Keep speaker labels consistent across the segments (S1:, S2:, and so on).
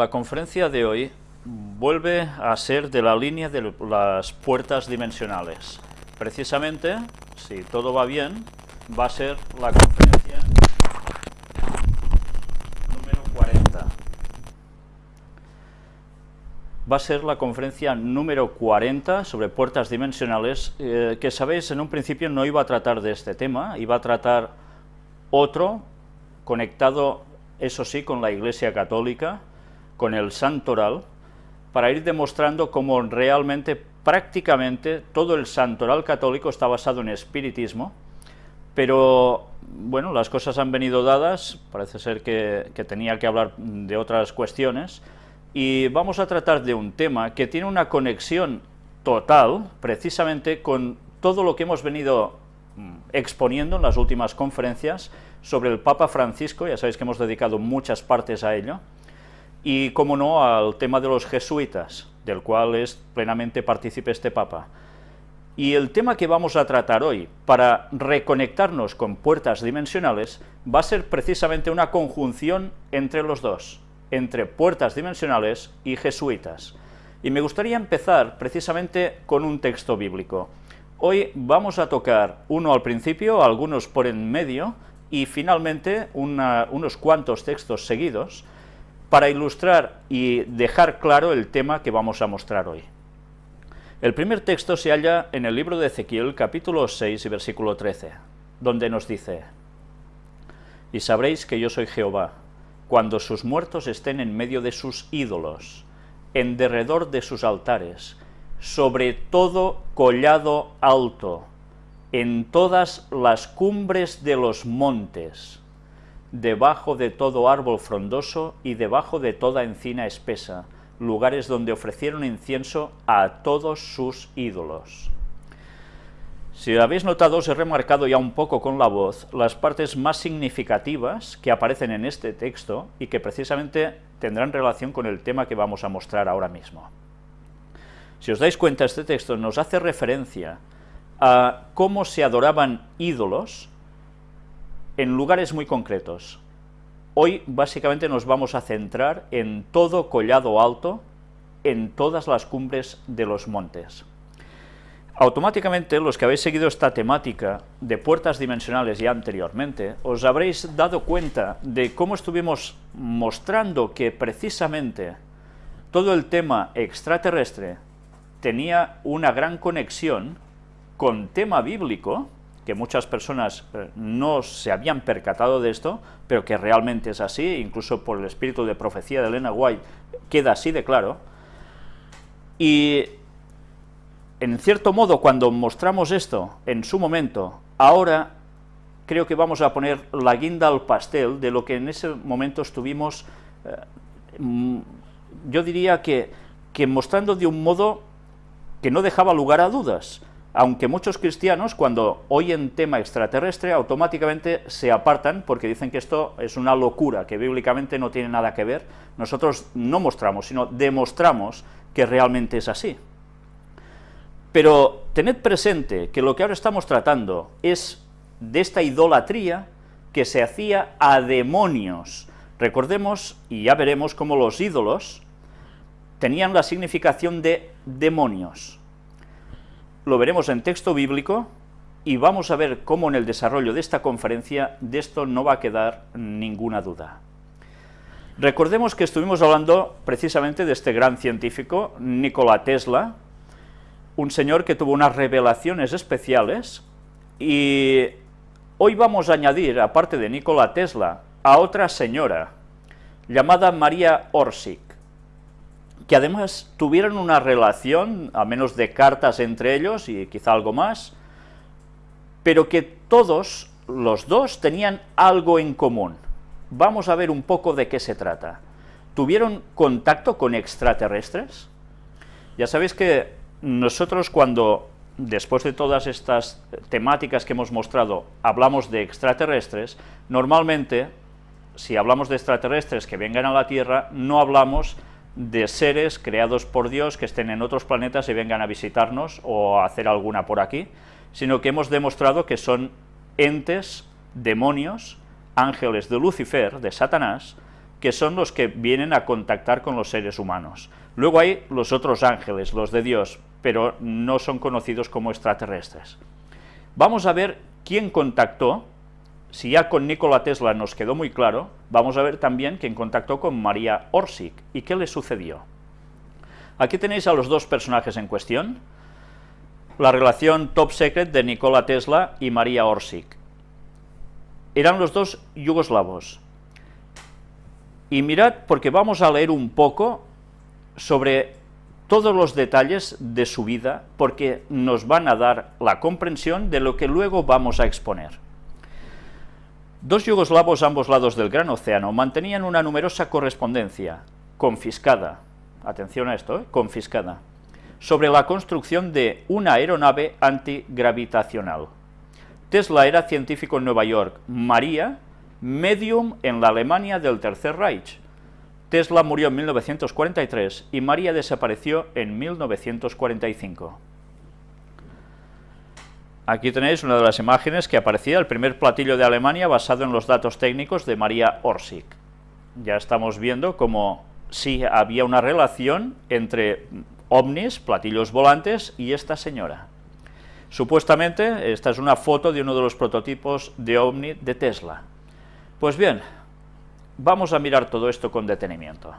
S1: la conferencia de hoy vuelve a ser de la línea de las puertas dimensionales. Precisamente, si todo va bien, va a ser la conferencia número 40. Va a ser la conferencia número 40 sobre puertas dimensionales, eh, que sabéis, en un principio no iba a tratar de este tema, iba a tratar otro conectado, eso sí, con la Iglesia Católica, con el santoral, para ir demostrando cómo realmente, prácticamente, todo el santoral católico está basado en espiritismo, pero, bueno, las cosas han venido dadas, parece ser que, que tenía que hablar de otras cuestiones, y vamos a tratar de un tema que tiene una conexión total, precisamente con todo lo que hemos venido mm, exponiendo en las últimas conferencias sobre el Papa Francisco, ya sabéis que hemos dedicado muchas partes a ello, y, como no, al tema de los jesuitas, del cual es plenamente partícipe este Papa. Y el tema que vamos a tratar hoy, para reconectarnos con puertas dimensionales, va a ser precisamente una conjunción entre los dos, entre puertas dimensionales y jesuitas. Y me gustaría empezar precisamente con un texto bíblico. Hoy vamos a tocar uno al principio, algunos por en medio, y finalmente unos cuantos textos seguidos, para ilustrar y dejar claro el tema que vamos a mostrar hoy. El primer texto se halla en el libro de Ezequiel, capítulo 6 y versículo 13, donde nos dice, «Y sabréis que yo soy Jehová, cuando sus muertos estén en medio de sus ídolos, en derredor de sus altares, sobre todo collado alto, en todas las cumbres de los montes, debajo de todo árbol frondoso y debajo de toda encina espesa, lugares donde ofrecieron incienso a todos sus ídolos. Si habéis notado, os he remarcado ya un poco con la voz las partes más significativas que aparecen en este texto y que precisamente tendrán relación con el tema que vamos a mostrar ahora mismo. Si os dais cuenta, este texto nos hace referencia a cómo se adoraban ídolos en lugares muy concretos. Hoy básicamente nos vamos a centrar en todo collado alto, en todas las cumbres de los montes. Automáticamente, los que habéis seguido esta temática de puertas dimensionales ya anteriormente, os habréis dado cuenta de cómo estuvimos mostrando que precisamente todo el tema extraterrestre tenía una gran conexión con tema bíblico, que muchas personas eh, no se habían percatado de esto, pero que realmente es así, incluso por el espíritu de profecía de Elena White, queda así de claro, y en cierto modo cuando mostramos esto en su momento, ahora creo que vamos a poner la guinda al pastel de lo que en ese momento estuvimos, eh, mm, yo diría que, que mostrando de un modo que no dejaba lugar a dudas, aunque muchos cristianos, cuando oyen tema extraterrestre, automáticamente se apartan porque dicen que esto es una locura, que bíblicamente no tiene nada que ver, nosotros no mostramos, sino demostramos que realmente es así. Pero tened presente que lo que ahora estamos tratando es de esta idolatría que se hacía a demonios. Recordemos, y ya veremos cómo los ídolos tenían la significación de demonios lo veremos en texto bíblico y vamos a ver cómo en el desarrollo de esta conferencia de esto no va a quedar ninguna duda. Recordemos que estuvimos hablando precisamente de este gran científico, Nikola Tesla, un señor que tuvo unas revelaciones especiales, y hoy vamos a añadir, aparte de Nikola Tesla, a otra señora, llamada María Orsic que además tuvieron una relación, a menos de cartas entre ellos y quizá algo más, pero que todos, los dos, tenían algo en común. Vamos a ver un poco de qué se trata. ¿Tuvieron contacto con extraterrestres? Ya sabéis que nosotros cuando, después de todas estas temáticas que hemos mostrado, hablamos de extraterrestres, normalmente, si hablamos de extraterrestres que vengan a la Tierra, no hablamos de seres creados por Dios que estén en otros planetas y vengan a visitarnos o a hacer alguna por aquí, sino que hemos demostrado que son entes, demonios, ángeles de Lucifer, de Satanás, que son los que vienen a contactar con los seres humanos. Luego hay los otros ángeles, los de Dios, pero no son conocidos como extraterrestres. Vamos a ver quién contactó, si ya con Nikola Tesla nos quedó muy claro, vamos a ver también quién contactó con María Orsic y qué le sucedió. Aquí tenéis a los dos personajes en cuestión, la relación top secret de Nikola Tesla y María Orsic. Eran los dos yugoslavos. Y mirad, porque vamos a leer un poco sobre todos los detalles de su vida, porque nos van a dar la comprensión de lo que luego vamos a exponer. Dos yugoslavos a ambos lados del Gran Océano mantenían una numerosa correspondencia, confiscada, atención a esto, ¿eh? confiscada, sobre la construcción de una aeronave antigravitacional. Tesla era científico en Nueva York, María, medium en la Alemania del Tercer Reich. Tesla murió en 1943 y María desapareció en 1945. Aquí tenéis una de las imágenes que aparecía, el primer platillo de Alemania basado en los datos técnicos de María Orsic. Ya estamos viendo cómo sí había una relación entre ovnis, platillos volantes, y esta señora. Supuestamente, esta es una foto de uno de los prototipos de ovni de Tesla. Pues bien, vamos a mirar todo esto con detenimiento.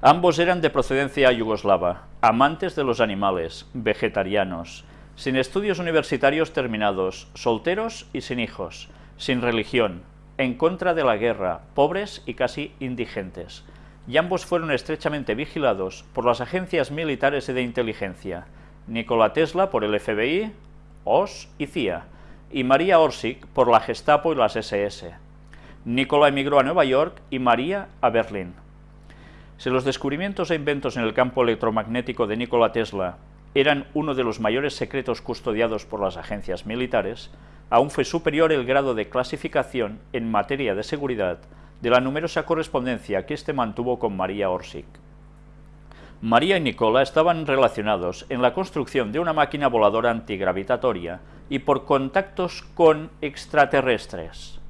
S1: Ambos eran de procedencia yugoslava, amantes de los animales, vegetarianos, sin estudios universitarios terminados, solteros y sin hijos, sin religión, en contra de la guerra, pobres y casi indigentes, y ambos fueron estrechamente vigilados por las agencias militares y de inteligencia, Nikola Tesla por el FBI, OS y CIA, y María Orsic por la Gestapo y las SS. Nikola emigró a Nueva York y María a Berlín. Si los descubrimientos e inventos en el campo electromagnético de Nikola Tesla eran uno de los mayores secretos custodiados por las agencias militares, aún fue superior el grado de clasificación en materia de seguridad de la numerosa correspondencia que éste mantuvo con María Orsic. María y Nicola estaban relacionados en la construcción de una máquina voladora antigravitatoria y por contactos con extraterrestres.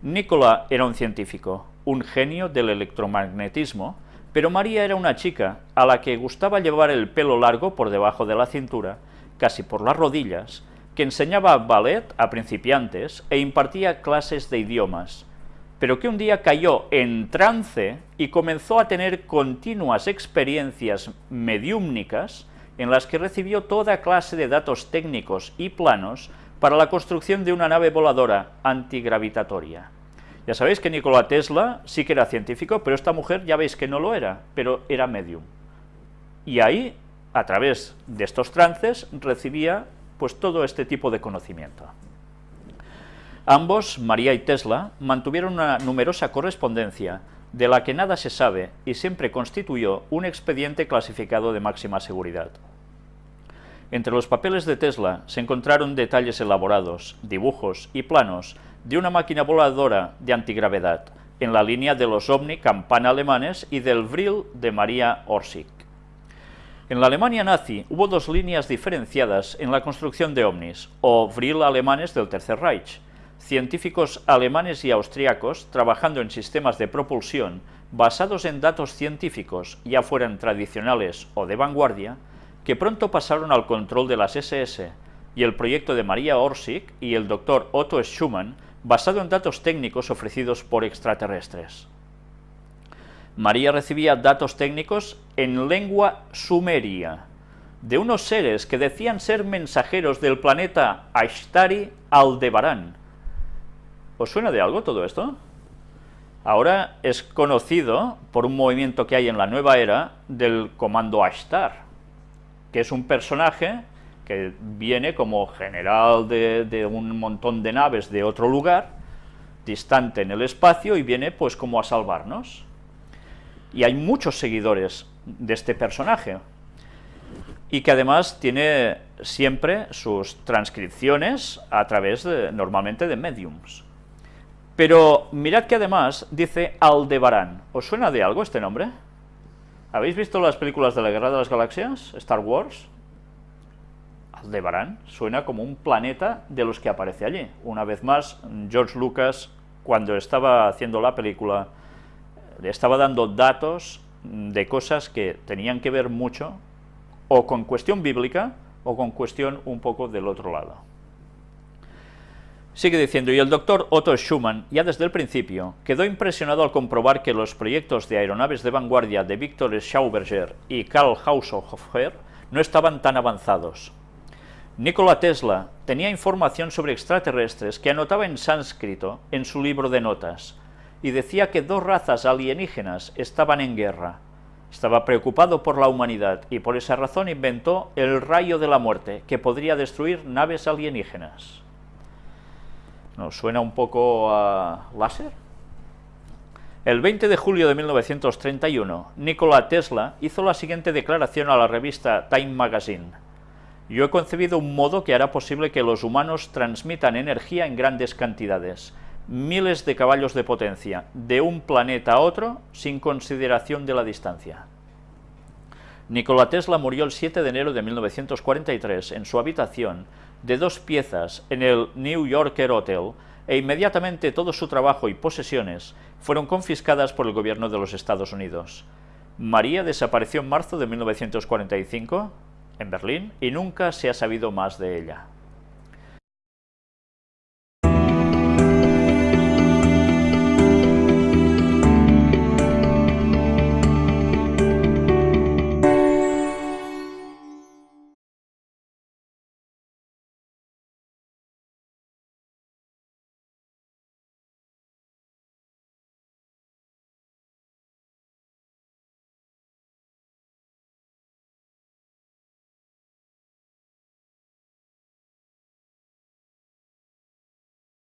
S1: Nicola era un científico, un genio del electromagnetismo, pero María era una chica a la que gustaba llevar el pelo largo por debajo de la cintura, casi por las rodillas, que enseñaba ballet a principiantes e impartía clases de idiomas, pero que un día cayó en trance y comenzó a tener continuas experiencias mediúmnicas en las que recibió toda clase de datos técnicos y planos para la construcción de una nave voladora antigravitatoria. Ya sabéis que Nikola Tesla sí que era científico, pero esta mujer ya veis que no lo era, pero era medium. Y ahí, a través de estos trances, recibía pues todo este tipo de conocimiento. Ambos, María y Tesla, mantuvieron una numerosa correspondencia, de la que nada se sabe y siempre constituyó un expediente clasificado de máxima seguridad. Entre los papeles de Tesla se encontraron detalles elaborados, dibujos y planos de una máquina voladora de antigravedad, en la línea de los Omni Campana alemanes y del Vril de María Orsic. En la Alemania nazi hubo dos líneas diferenciadas en la construcción de ovnis, o Vril alemanes del Tercer Reich, científicos alemanes y austriacos trabajando en sistemas de propulsión basados en datos científicos, ya fueran tradicionales o de vanguardia, que pronto pasaron al control de las SS, y el proyecto de María Orsic y el doctor Otto Schumann, basado en datos técnicos ofrecidos por extraterrestres. María recibía datos técnicos en lengua sumeria, de unos seres que decían ser mensajeros del planeta Ashtari Aldebarán, ¿Os suena de algo todo esto? Ahora es conocido por un movimiento que hay en la nueva era del comando Ashtar, que es un personaje que viene como general de, un montón de naves de otro lugar, distante en el espacio, y viene pues como a salvarnos. Y hay muchos seguidores de este personaje, y que además tiene siempre sus transcripciones a través, de, normalmente, de mediums. Pero mirad que además dice Aldebarán. ¿Os suena de algo este nombre? ¿Habéis visto las películas de la Guerra de las Galaxias? Star Wars. Aldebarán suena como un planeta de los que aparece allí. Una vez más, George Lucas, cuando estaba haciendo la película, estaba dando datos de cosas que tenían que ver mucho o con cuestión bíblica o con cuestión un poco del otro lado. Sigue diciendo, y el doctor Otto Schumann, ya desde el principio, quedó impresionado al comprobar que los proyectos de aeronaves de vanguardia de Victor Schauberger y Karl Haushofer no estaban tan avanzados. Nikola Tesla tenía información sobre extraterrestres que anotaba en sánscrito en su libro de notas, y decía que dos razas alienígenas estaban en guerra. Estaba preocupado por la humanidad y por esa razón inventó el rayo de la muerte, que podría destruir naves alienígenas. ¿Nos suena un poco a láser? El 20 de julio de 1931, Nikola Tesla hizo la siguiente declaración a la revista Time Magazine. Yo he concebido un modo que hará posible que los humanos transmitan energía en grandes cantidades, miles de caballos de potencia, de un planeta a otro, sin consideración de la distancia. Nikola Tesla murió el 7 de enero de 1943 en su habitación de dos piezas en el New Yorker Hotel e inmediatamente todo su trabajo y posesiones fueron confiscadas por el gobierno de los Estados Unidos. María desapareció en marzo de 1945 en Berlín y nunca se ha sabido más de ella.